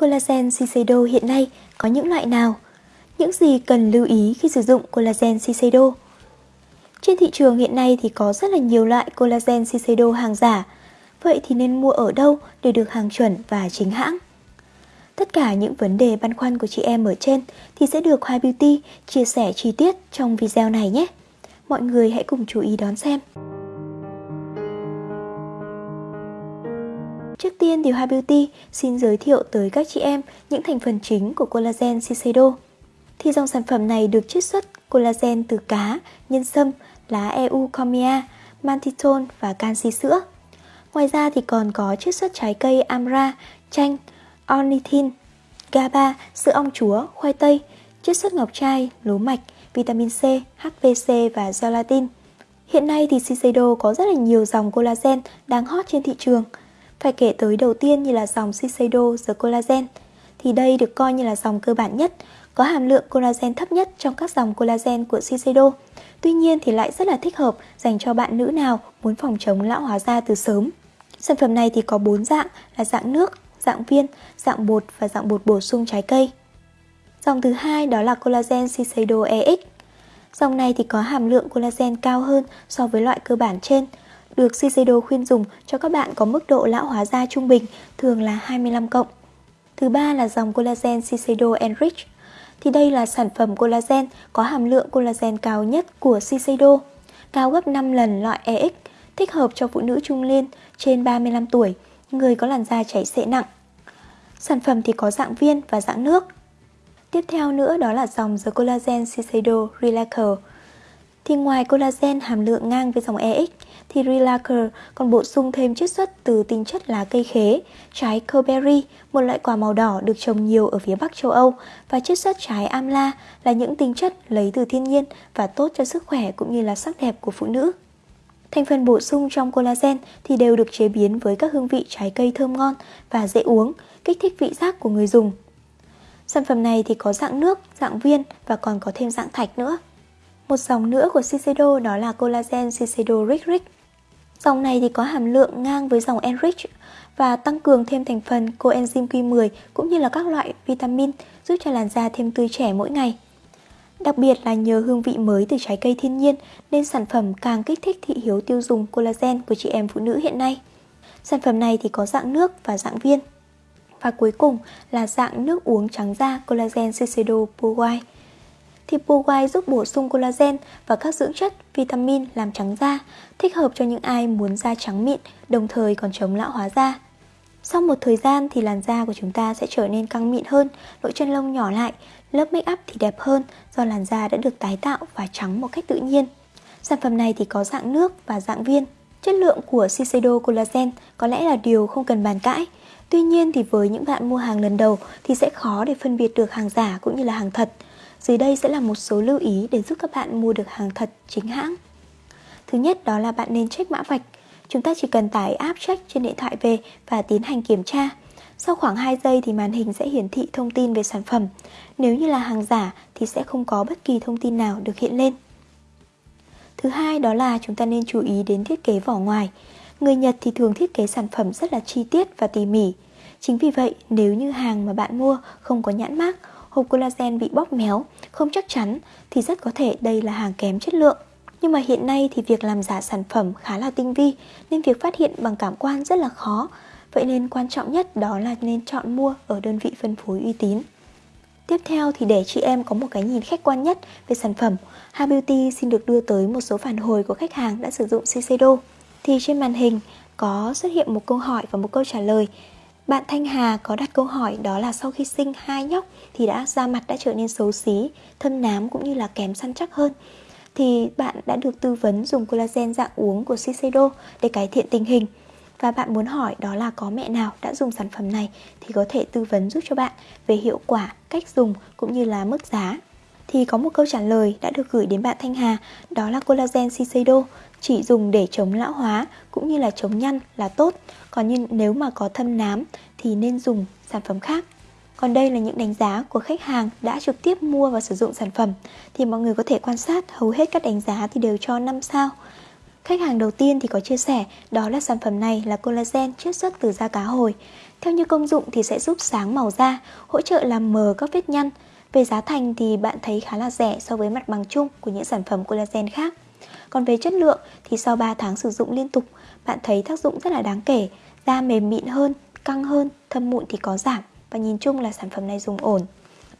Collagen Shiseido hiện nay có những loại nào? Những gì cần lưu ý khi sử dụng collagen Shiseido? Trên thị trường hiện nay thì có rất là nhiều loại collagen Shiseido hàng giả. Vậy thì nên mua ở đâu để được hàng chuẩn và chính hãng? Tất cả những vấn đề băn khoăn của chị em ở trên thì sẽ được Hoa Beauty chia sẻ chi tiết trong video này nhé. Mọi người hãy cùng chú ý đón xem. Tiên thì Hoa Beauty xin giới thiệu tới các chị em những thành phần chính của collagen Shiseido. Thì dòng sản phẩm này được chiết xuất collagen từ cá, nhân sâm, lá eucomia mantitol và canxi sữa. Ngoài ra thì còn có chiết xuất trái cây amra, chanh, ornithin, GABA, sữa ong chúa, khoai tây, chiết xuất ngọc trai, lúa mạch, vitamin C, HPC và gelatin. Hiện nay thì Shiseido có rất là nhiều dòng collagen đang hot trên thị trường. Phải kể tới đầu tiên như là dòng Shiseido The Collagen thì đây được coi như là dòng cơ bản nhất, có hàm lượng collagen thấp nhất trong các dòng collagen của Shiseido. Tuy nhiên thì lại rất là thích hợp dành cho bạn nữ nào muốn phòng chống lão hóa da từ sớm. Sản phẩm này thì có 4 dạng là dạng nước, dạng viên, dạng bột và dạng bột bổ sung trái cây. Dòng thứ hai đó là collagen Shiseido EX. Dòng này thì có hàm lượng collagen cao hơn so với loại cơ bản trên, được Shiseido khuyên dùng cho các bạn có mức độ lão hóa da trung bình, thường là 25 cộng. Thứ ba là dòng collagen Shiseido Enrich. Thì đây là sản phẩm collagen có hàm lượng collagen cao nhất của Shiseido, cao gấp 5 lần loại EX, thích hợp cho phụ nữ trung niên trên 35 tuổi, người có làn da chảy xệ nặng. Sản phẩm thì có dạng viên và dạng nước. Tiếp theo nữa đó là dòng The Collagen Shiseido Relaxer. Thì ngoài collagen hàm lượng ngang với dòng EX thì Relaxer còn bổ sung thêm chiết xuất từ tinh chất lá cây khế, trái Coberry, một loại quả màu đỏ được trồng nhiều ở phía Bắc châu Âu và chiết xuất trái Amla là những tinh chất lấy từ thiên nhiên và tốt cho sức khỏe cũng như là sắc đẹp của phụ nữ. Thành phần bổ sung trong collagen thì đều được chế biến với các hương vị trái cây thơm ngon và dễ uống, kích thích vị giác của người dùng. Sản phẩm này thì có dạng nước, dạng viên và còn có thêm dạng thạch nữa. Một dòng nữa của Shiseido đó là collagen Shiseido Rich Rich. Dòng này thì có hàm lượng ngang với dòng Enrich và tăng cường thêm thành phần coenzyme Q10 cũng như là các loại vitamin, giúp cho làn da thêm tươi trẻ mỗi ngày. Đặc biệt là nhờ hương vị mới từ trái cây thiên nhiên nên sản phẩm càng kích thích thị hiếu tiêu dùng collagen của chị em phụ nữ hiện nay. Sản phẩm này thì có dạng nước và dạng viên. Và cuối cùng là dạng nước uống trắng da collagen Shiseido Pure White. Thì Pure giúp bổ sung collagen và các dưỡng chất, vitamin làm trắng da, thích hợp cho những ai muốn da trắng mịn, đồng thời còn chống lão hóa da. Sau một thời gian thì làn da của chúng ta sẽ trở nên căng mịn hơn, lỗ chân lông nhỏ lại, lớp make up thì đẹp hơn do làn da đã được tái tạo và trắng một cách tự nhiên. Sản phẩm này thì có dạng nước và dạng viên. Chất lượng của Shiseido Collagen có lẽ là điều không cần bàn cãi. Tuy nhiên thì với những bạn mua hàng lần đầu thì sẽ khó để phân biệt được hàng giả cũng như là hàng thật. Dưới đây sẽ là một số lưu ý để giúp các bạn mua được hàng thật chính hãng. Thứ nhất đó là bạn nên check mã vạch. Chúng ta chỉ cần tải app check trên điện thoại về và tiến hành kiểm tra. Sau khoảng 2 giây thì màn hình sẽ hiển thị thông tin về sản phẩm. Nếu như là hàng giả thì sẽ không có bất kỳ thông tin nào được hiện lên. Thứ hai đó là chúng ta nên chú ý đến thiết kế vỏ ngoài. Người Nhật thì thường thiết kế sản phẩm rất là chi tiết và tỉ mỉ. Chính vì vậy, nếu như hàng mà bạn mua không có nhãn mác, hộp collagen bị bóp méo, không chắc chắn thì rất có thể đây là hàng kém chất lượng. Nhưng mà hiện nay thì việc làm giả sản phẩm khá là tinh vi nên việc phát hiện bằng cảm quan rất là khó. Vậy nên quan trọng nhất đó là nên chọn mua ở đơn vị phân phối uy tín. Tiếp theo thì để chị em có một cái nhìn khách quan nhất về sản phẩm, Ha Beauty xin được đưa tới một số phản hồi của khách hàng đã sử dụng Shiseido. Thì trên màn hình có xuất hiện một câu hỏi và một câu trả lời. Bạn Thanh Hà có đặt câu hỏi đó là sau khi sinh hai nhóc thì đã da mặt đã trở nên xấu xí, thâm nám cũng như là kém săn chắc hơn. Thì bạn đã được tư vấn dùng collagen dạng uống của Shiseido để cải thiện tình hình và bạn muốn hỏi đó là có mẹ nào đã dùng sản phẩm này thì có thể tư vấn giúp cho bạn về hiệu quả, cách dùng cũng như là mức giá. Thì có một câu trả lời đã được gửi đến bạn Thanh Hà, đó là collagen Shiseido chỉ dùng để chống lão hóa cũng như là chống nhăn là tốt. Còn như nếu mà có thâm nám thì nên dùng sản phẩm khác. Còn đây là những đánh giá của khách hàng đã trực tiếp mua và sử dụng sản phẩm thì mọi người có thể quan sát hầu hết các đánh giá thì đều cho 5 sao. Khách hàng đầu tiên thì có chia sẻ đó là sản phẩm này là collagen chiết xuất từ da cá hồi. Theo như công dụng thì sẽ giúp sáng màu da, hỗ trợ làm mờ các vết nhăn. Về giá thành thì bạn thấy khá là rẻ so với mặt bằng chung của những sản phẩm collagen khác. Còn về chất lượng thì sau 3 tháng sử dụng liên tục, bạn thấy tác dụng rất là đáng kể, da mềm mịn hơn, căng hơn, thâm mụn thì có giảm và nhìn chung là sản phẩm này dùng ổn.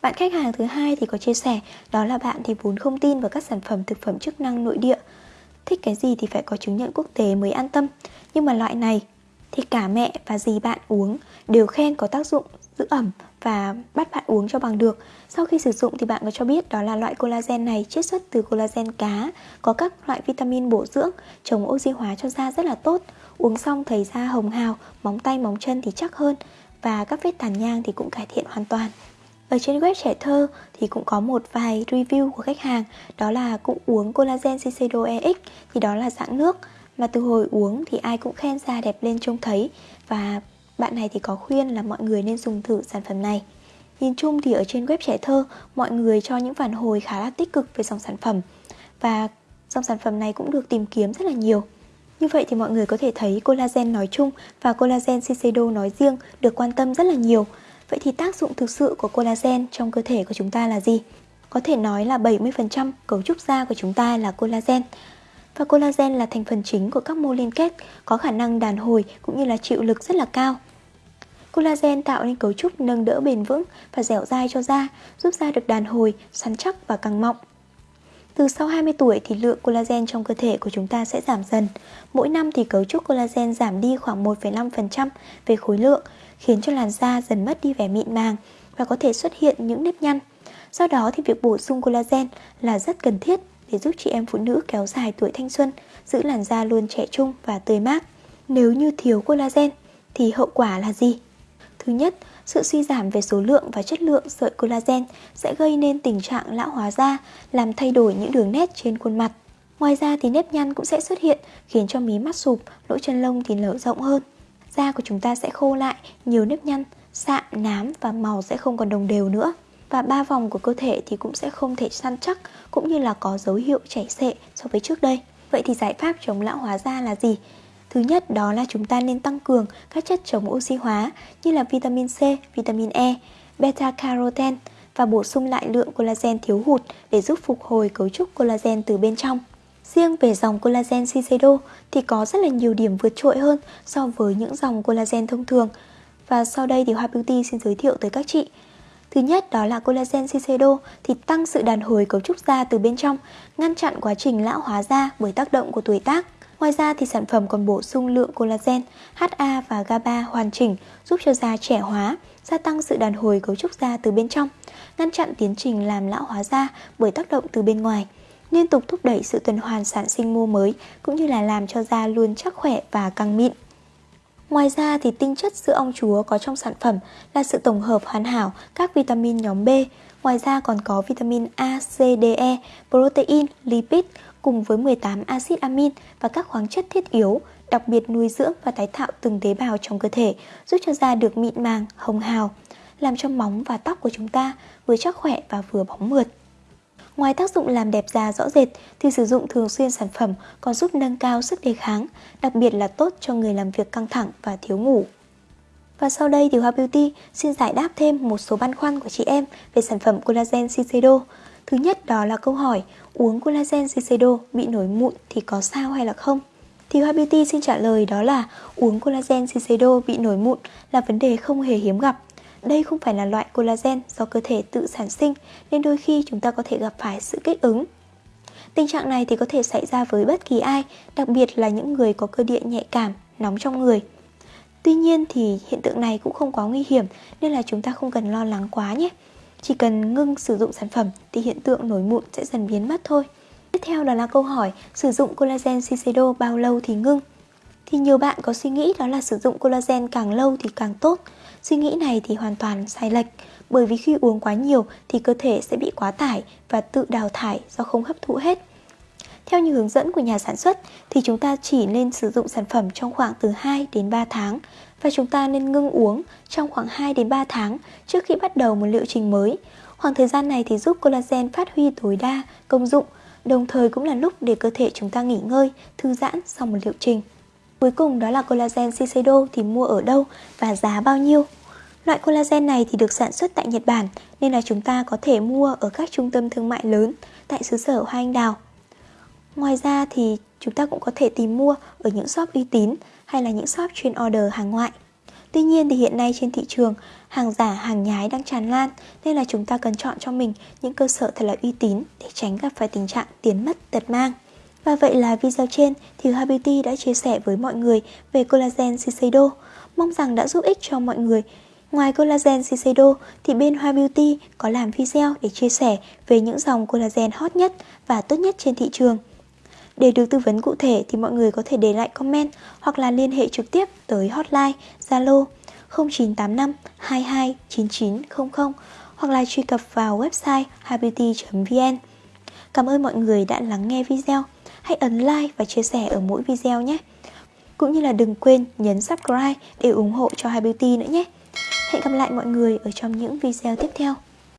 Bạn khách hàng thứ hai thì có chia sẻ đó là bạn thì vốn không tin vào các sản phẩm thực phẩm chức năng nội địa. Thích cái gì thì phải có chứng nhận quốc tế mới an tâm. Nhưng mà loại này thì cả mẹ và dì bạn uống đều khen có tác dụng giữ ẩm và bắt bạn uống cho bằng được. Sau khi sử dụng thì bạn có cho biết đó là loại collagen này chiết xuất từ collagen cá, có các loại vitamin bổ dưỡng, chống oxy hóa cho da rất là tốt. Uống xong thấy da hồng hào, móng tay móng chân thì chắc hơn và các vết tàn nhang thì cũng cải thiện hoàn toàn. Ở trên web trẻ thơ thì cũng có một vài review của khách hàng Đó là cũng uống collagen Shiseido EX thì đó là dạng nước Mà từ hồi uống thì ai cũng khen da đẹp lên trông thấy Và bạn này thì có khuyên là mọi người nên dùng thử sản phẩm này Nhìn chung thì ở trên web trẻ thơ mọi người cho những phản hồi khá là tích cực về dòng sản phẩm Và dòng sản phẩm này cũng được tìm kiếm rất là nhiều như vậy thì mọi người có thể thấy collagen nói chung và collagen Shiseido nói riêng được quan tâm rất là nhiều Vậy thì tác dụng thực sự của collagen trong cơ thể của chúng ta là gì? Có thể nói là 70% cấu trúc da của chúng ta là collagen. Và collagen là thành phần chính của các mô liên kết, có khả năng đàn hồi cũng như là chịu lực rất là cao. Collagen tạo nên cấu trúc nâng đỡ bền vững và dẻo dai cho da, giúp da được đàn hồi, săn chắc và căng mọng. Từ sau 20 tuổi thì lượng collagen trong cơ thể của chúng ta sẽ giảm dần. Mỗi năm thì cấu trúc collagen giảm đi khoảng 1,5% về khối lượng, khiến cho làn da dần mất đi vẻ mịn màng và có thể xuất hiện những nếp nhăn. Do đó thì việc bổ sung collagen là rất cần thiết để giúp chị em phụ nữ kéo dài tuổi thanh xuân, giữ làn da luôn trẻ trung và tươi mát. Nếu như thiếu collagen thì hậu quả là gì? Thứ nhất, sự suy giảm về số lượng và chất lượng sợi collagen sẽ gây nên tình trạng lão hóa da, làm thay đổi những đường nét trên khuôn mặt. Ngoài ra thì nếp nhăn cũng sẽ xuất hiện, khiến cho mí mắt sụp, lỗ chân lông thì nở rộng hơn. Da của chúng ta sẽ khô lại, nhiều nếp nhăn, sạm, nám và màu sẽ không còn đồng đều nữa. Và ba vòng của cơ thể thì cũng sẽ không thể săn chắc, cũng như là có dấu hiệu chảy xệ so với trước đây. Vậy thì giải pháp chống lão hóa da là gì? Thứ nhất đó là chúng ta nên tăng cường các chất chống oxy hóa như là vitamin C, vitamin E, beta carotene và bổ sung lại lượng collagen thiếu hụt để giúp phục hồi cấu trúc collagen từ bên trong. Riêng về dòng collagen Shiseido thì có rất là nhiều điểm vượt trội hơn so với những dòng collagen thông thường. Và sau đây thì Hoa Beauty xin giới thiệu tới các chị. Thứ nhất đó là collagen Shiseido thì tăng sự đàn hồi cấu trúc da từ bên trong, ngăn chặn quá trình lão hóa da bởi tác động của tuổi tác. Ngoài ra thì sản phẩm còn bổ sung lượng collagen, HA và GABA hoàn chỉnh giúp cho da trẻ hóa, gia tăng sự đàn hồi cấu trúc da từ bên trong, ngăn chặn tiến trình làm lão hóa da bởi tác động từ bên ngoài, liên tục thúc đẩy sự tuần hoàn sản sinh mô mới cũng như là làm cho da luôn chắc khỏe và căng mịn. Ngoài ra thì tinh chất sữa ong chúa có trong sản phẩm là sự tổng hợp hoàn hảo các vitamin nhóm B, ngoài ra còn có vitamin A, C, D, E, protein, lipid cùng với 18 axit amin và các khoáng chất thiết yếu, đặc biệt nuôi dưỡng và tái tạo từng tế bào trong cơ thể, giúp cho da được mịn màng, hồng hào, làm cho móng và tóc của chúng ta vừa chắc khỏe và vừa bóng mượt. Ngoài tác dụng làm đẹp da rõ rệt thì sử dụng thường xuyên sản phẩm còn giúp nâng cao sức đề kháng, đặc biệt là tốt cho người làm việc căng thẳng và thiếu ngủ. Và sau đây thì Hoa Beauty xin giải đáp thêm một số băn khoăn của chị em về sản phẩm collagen Shiseido. Thứ nhất đó là câu hỏi uống collagen Shiseido bị nổi mụn thì có sao hay là không? Thì Hoa Beauty xin trả lời đó là uống collagen Shiseido bị nổi mụn là vấn đề không hề hiếm gặp. Đây không phải là loại collagen do cơ thể tự sản sinh nên đôi khi chúng ta có thể gặp phải sự kích ứng. Tình trạng này thì có thể xảy ra với bất kỳ ai, đặc biệt là những người có cơ địa nhạy cảm, nóng trong người. Tuy nhiên thì hiện tượng này cũng không quá nguy hiểm nên là chúng ta không cần lo lắng quá nhé. Chỉ cần ngưng sử dụng sản phẩm thì hiện tượng nổi mụn sẽ dần biến mất thôi. Tiếp theo đó là câu hỏi sử dụng collagen Shiseido bao lâu thì ngưng? Thì nhiều bạn có suy nghĩ đó là sử dụng collagen càng lâu thì càng tốt. Suy nghĩ này thì hoàn toàn sai lệch, bởi vì khi uống quá nhiều thì cơ thể sẽ bị quá tải và tự đào thải do không hấp thụ hết. Theo như hướng dẫn của nhà sản xuất thì chúng ta chỉ nên sử dụng sản phẩm trong khoảng từ 2 đến 3 tháng và chúng ta nên ngưng uống trong khoảng 2 đến 3 tháng trước khi bắt đầu một liệu trình mới. Khoảng thời gian này thì giúp collagen phát huy tối đa công dụng, đồng thời cũng là lúc để cơ thể chúng ta nghỉ ngơi, thư giãn sau một liệu trình. Cuối cùng đó là collagen Shiseido thì mua ở đâu và giá bao nhiêu? Loại collagen này thì được sản xuất tại Nhật Bản nên là chúng ta có thể mua ở các trung tâm thương mại lớn tại xứ sở Hoa Anh Đào. Ngoài ra thì chúng ta cũng có thể tìm mua ở những shop uy tín hay là những shop chuyên order hàng ngoại. Tuy nhiên thì hiện nay trên thị trường hàng giả, hàng nhái đang tràn lan nên là chúng ta cần chọn cho mình những cơ sở thật là uy tín để tránh gặp phải tình trạng tiền mất tật mang. Và vậy là video trên thì Hoa Beauty đã chia sẻ với mọi người về collagen Shiseido. Mong rằng đã giúp ích cho mọi người. Ngoài collagen Shiseido thì bên Hoa Beauty có làm video để chia sẻ về những dòng collagen hot nhất và tốt nhất trên thị trường. Để được tư vấn cụ thể thì mọi người có thể để lại comment hoặc là liên hệ trực tiếp tới hotline Zalo 0985 22 9900 hoặc là truy cập vào website happybeauty.vn. Cảm ơn mọi người đã lắng nghe video. Hãy ấn like và chia sẻ ở mỗi video nhé. Cũng như là đừng quên nhấn subscribe để ủng hộ cho Hai Beauty nữa nhé. Hẹn gặp lại mọi người ở trong những video tiếp theo.